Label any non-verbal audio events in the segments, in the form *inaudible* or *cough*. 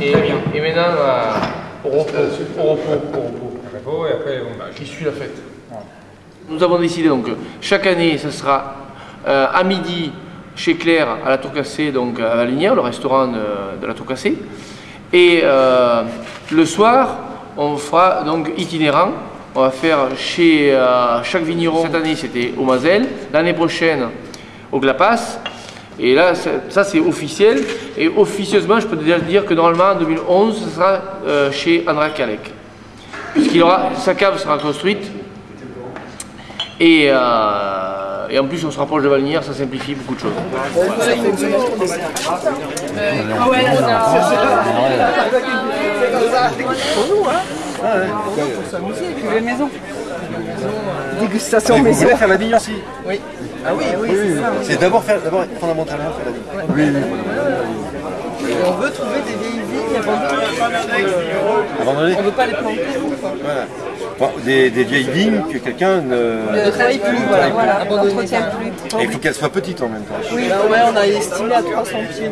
Et, et maintenant, euh, au repos, au repos, au repos. et après, bah, Qui suit la fête. Nous avons décidé donc, chaque année, ce sera euh, à midi chez Claire à la Tour Cassée, donc à Valinière, le restaurant de, de la Tour Cassée. Et euh, le soir, on fera donc itinérant. On va faire chez euh, chaque vigneron. Cette année, c'était au Mazel. L'année prochaine, au Glapas. Et là, ça, c'est officiel. Et officieusement, je peux déjà dire que normalement, en 2011, ce sera euh, chez Andra Kalek. Puisqu'il aura, sa cave sera construite. Et, euh, et en plus, on se rapproche de Valnières, ça simplifie beaucoup de choses. Dégustation Vous maison. voulez faire la vigne aussi Oui. Ah oui, oui, c'est ça. C'est d'abord faire, d'abord fondamentalement faire la vigne. Et on veut trouver des vieilles vignes abandonnées. On veut pas les planter. Voilà. Bon, des, des vieilles vignes que quelqu'un ne. Ne travaille plus, voilà, voilà. abandonnées. Et il faut qu'elles soient petites en même temps. Oui, bah ouais, on a estimé à 300 pieds.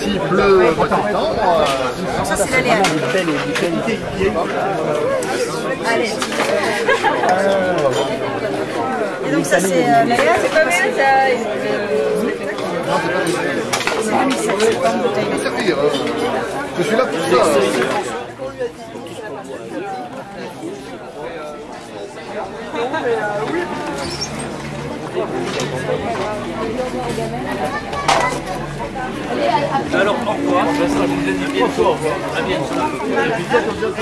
S'il pleut pas tout le temps, Ça, c'est l'aléa. Allez. Et donc, ça, c'est euh, l'aléa, c'est pas mal, ça. C'est 2007, c'est pas une bouteille. euh, ça fait. euh, Je suis là pour ça. Alors, au revoir. Ça sera à bientôt. À bientôt.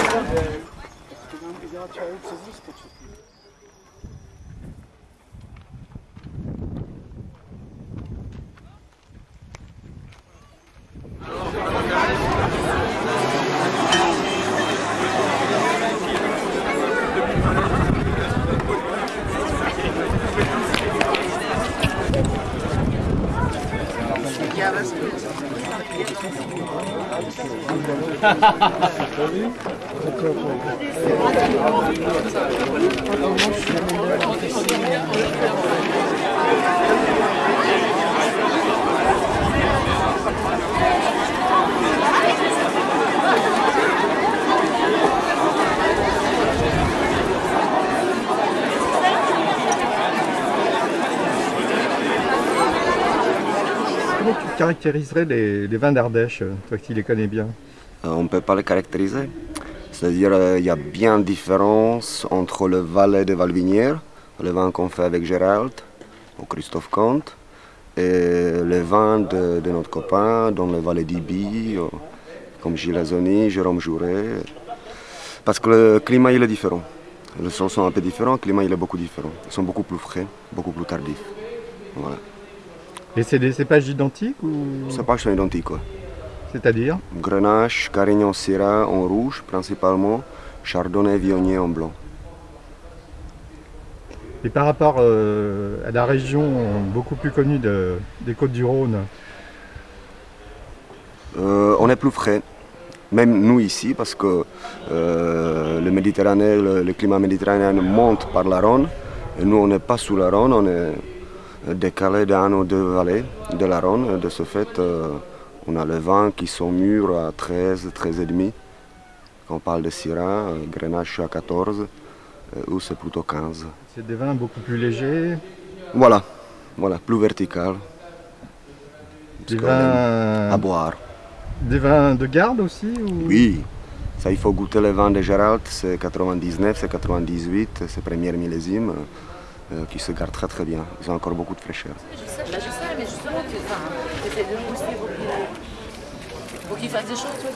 Comment tu caractériserais les, vins d'Ardèche, toi qui les connais bien? On ne peut pas le caractériser. C'est-à-dire qu'il y a bien différence entre le Valais de Valvinière, le vin qu'on fait avec Gérald ou Christophe Comte, et les vins de, de notre copain dans le Valais d'Ibi, euh, comme Gilles Azoni, Jérôme Jouret. Parce que le climat il est différent. Les sols sont un peu différents, le climat il est beaucoup différent. Ils sont beaucoup plus frais, beaucoup plus tardifs. Voilà. Et c'est des cépages identiques ou Les cépages sont identiques. quoi. C'est-à-dire Grenache, Carignan Syrah en rouge principalement, Chardonnay Viognier en blanc. Et par rapport euh, à la région beaucoup plus connue de- des Côtes-du-Rhône, Euh, on est plus frais, même nous ici, parce que euh, le, Méditerranée, le, le climat méditerranéen monte par la Rhône, et nous on n'est pas sous la Rhône, on est décalé d'un ou deux vallées de la Rhône, de ce fait on a les vins qui sont mûrs à 13, 13,5. Quand on parle de Syrah, euh, Grenache à 14, euh, ou c'est plutôt 15. c'est des vins beaucoup plus légers, Voilà, voilà, plus vertical. des vins, à boire. des vins de garde aussi ou... Oui, ça il faut goûter les vins de Gérald, c'est 99, c'est 98, c'est première millésime euh, qui se gardent très très bien. Ils ont encore beaucoup de fraîcheur. Je sais, je sais, mais justement, tu enfin, essaies de nous suivre pour qu'il- fasse des choses, toi,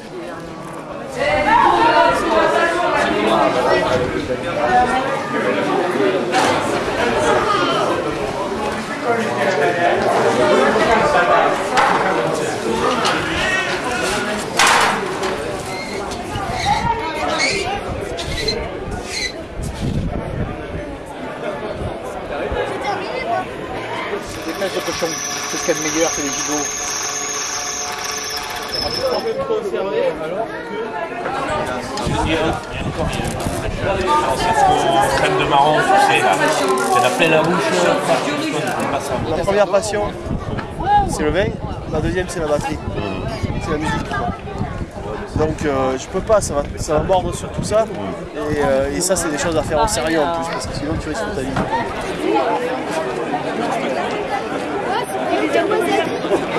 Des fesses de cochon. C'est ce a meilleur que les gigots. Crème la bouche. La première passion, c'est le vin. La deuxième, c'est la batterie. C'est la musique. Donc euh, je peux pas, ça va, ça va mordre sur tout ça. Et, euh, et ça, c'est des choses à faire au sérieux en plus, parce que sinon tu risques ta vie.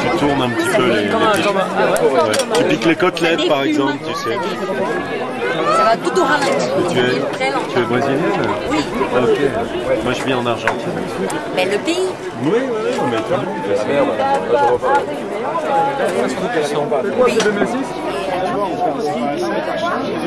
Tu tournes un petit peu les, les. Tu piques les côtelettes par exemple, tu sais. Ça va tout au ralenti. Tu es, tu es brésilienne? Oui, Ah, Ok. Moi je vis en Argentine. mais le pays, Oui, oui, oui, mais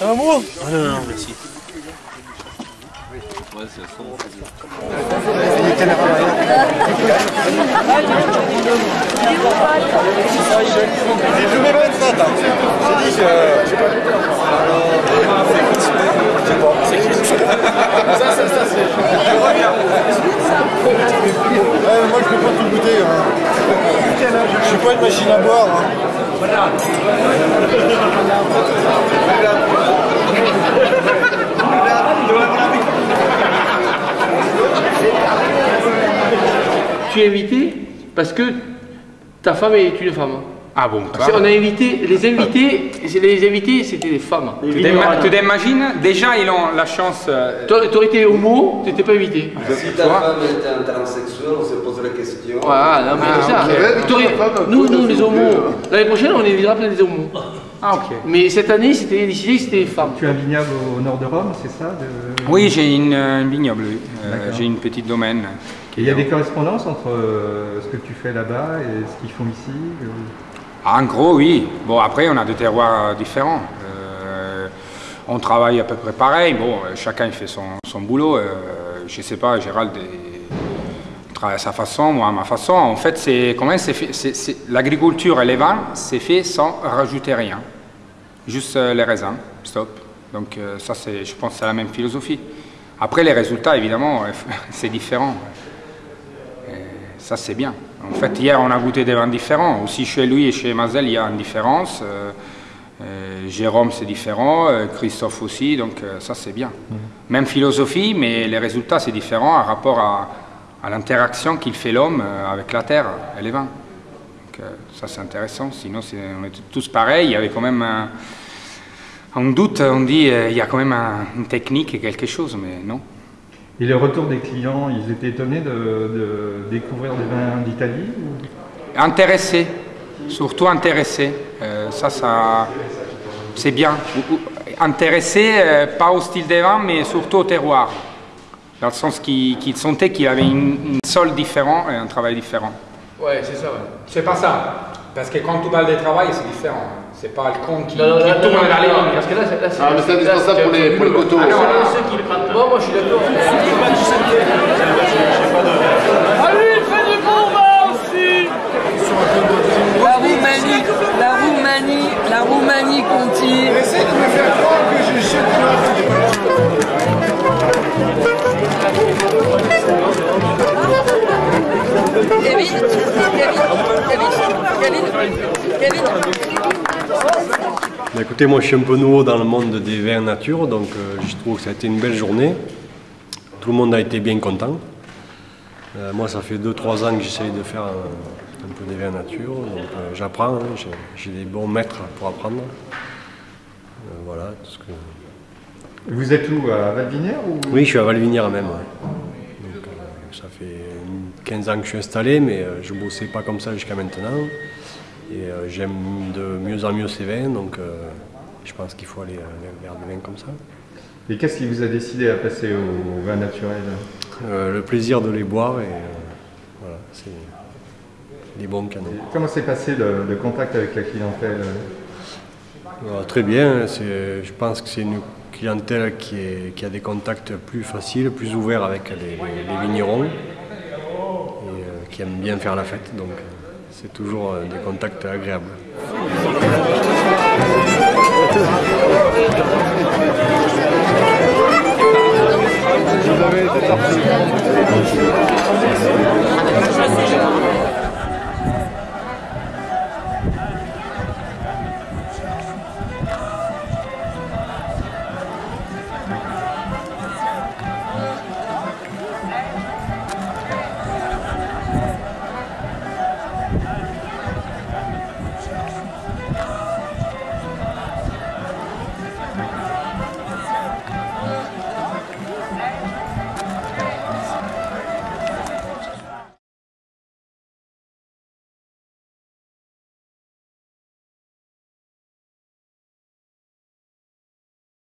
Un mot Ah non, non, merci. J'ai joué 27 ans. J'ai dit, je je sais pas. Ça, ça, ça, c'est. Ouais, moi, je peux pas tout goûter. Hein. Je suis pas une machine à boire. Tu es invité parce que ta femme est une femme. Ah bon, On a invité, les invités, les invités c'était des femmes. Tu t'ima- tu t'imagines Déjà, ils ont la chance. euh, tu aurais été homo, tu n'étais pas invité. Si ta femme était un transsexuel, on se poserait la question. Voilà, non, mais c'est ça. T'aurais- Nous, nous, les homos, l'année prochaine, on invitera plein des homos. Ah, ok. Mais cette année, c'était décidé que c'était des femmes. Tu as un vignoble au nord de Rome, c'est ça de- Oui, j'ai une, euh, une vignoble, oui. Euh, j'ai une petite domaine. Et il y a des correspondances entre euh, ce que tu fais là-bas et ce qu'ils font ici euh, Ah, En gros, oui. Bon, après, on a des terroirs euh, différents. Euh, on travaille à peu près pareil. Bon, euh, chacun fait son, son boulot. Euh, je sais pas, Gérald il travaille à sa façon, moi à ma façon. En fait, c'est L'agriculture et les vins, c'est fait sans rajouter rien. Juste les raisins, stop. Donc ça, je pense c'est la même philosophie. Après, les résultats, évidemment, *laughs* c'est différent. Ça, c'est bien. En fait, hier, on a goûté des vins différents. Aussi, chez lui et chez Mazel, il y a une différence. Euh, euh, Jérôme, c'est différent. euh, Christophe aussi. Donc, euh, ça, c'est bien. Même philosophie, mais les résultats, c'est différent par rapport à, à l'interaction qu'il fait l'homme avec la terre et les vins. Donc, ça, c'est intéressant. Sinon, on était tous pareils. Il y avait quand même un, un doute. On dit il y a quand même un- une technique et quelque chose, mais non. Et le retour des clients, ils étaient étonnés de, de découvrir des vins d'Italie ou- Intéressé, surtout intéressé. Euh, ça, ça c'est bien. Ou- ou- Intéressé, euh, pas au style des vins, mais surtout au terroir. Dans le sens qu'il qu'il sentait qu'il avait une, une sol différent et un travail différent. Ouais, c'est ça, ouais. C'est pas ça. Parce que quand tu parles de travail, c'est différent. C'est pas le con qui, Non, non, qui non, tourne les. Parce que là, c'est- c'est. Ah, mais c'est indispensable pour les- pour les coteaux. Ah Ah, non. ceux qui écoutez, moi je suis un peu nouveau dans le monde des vins nature, donc euh, je trouve que ça a été une belle journée. Tout le monde a été bien content. Euh, moi, ça fait 2-3 ans que j'essaye de faire un, un peu des vins nature. Donc euh, j'apprends, hein, j'ai- des bons maîtres pour apprendre. Voilà. que- Vous êtes où À Valvinière ou... Oui, je suis à Valvinière même. ouais. Donc, ça fait 15 ans que je suis installé, mais je ne bossais pas comme ça jusqu'à maintenant. Et euh, j'aime de mieux en mieux ces vins, donc euh, je pense qu'il faut aller euh, vers des vins comme ça. Et qu'est-ce qui vous a décidé à passer au, vin naturel? Euh, le plaisir de les boire et voilà, c'est des bons canons. Comment s'est passé le, le contact avec la clientèle? Très bien, je pense que c'est une clientèle qui, est- qui a des contacts plus faciles, plus ouverts avec les, les vignerons et qui aime bien faire la fête. Donc c'est toujours euh, des contacts agréables. Yeah.